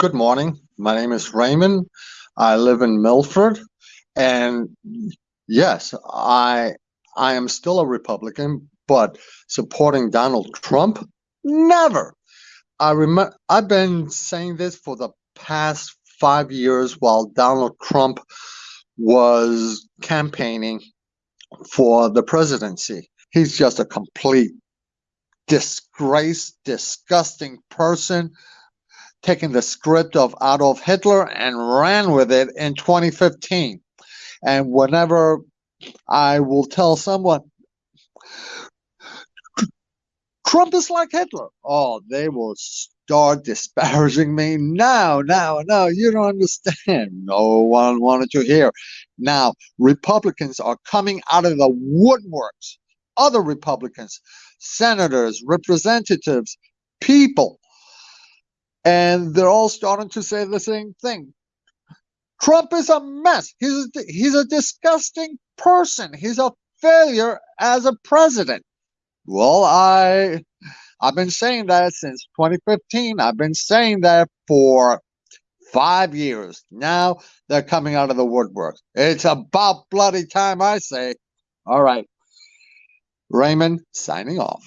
Good morning. My name is Raymond. I live in Milford, and yes, I I am still a Republican, but supporting Donald Trump, never. I remember I've been saying this for the past five years while Donald Trump was campaigning for the presidency. He's just a complete disgrace, disgusting person, taking the script of Adolf Hitler and ran with it in 2015. And whenever I will tell someone, Trump is like Hitler, oh, they will start disparaging me. No, no, no, you don't understand. No one wanted to hear. Now, Republicans are coming out of the woodworks. Other Republicans, senators, representatives, people, and they're all starting to say the same thing. Trump is a mess. He's a, he's a disgusting person. He's a failure as a president. Well, I I've been saying that since 2015. I've been saying that for five years. Now they're coming out of the woodwork. It's about bloody time, I say. All right. Raymond signing off.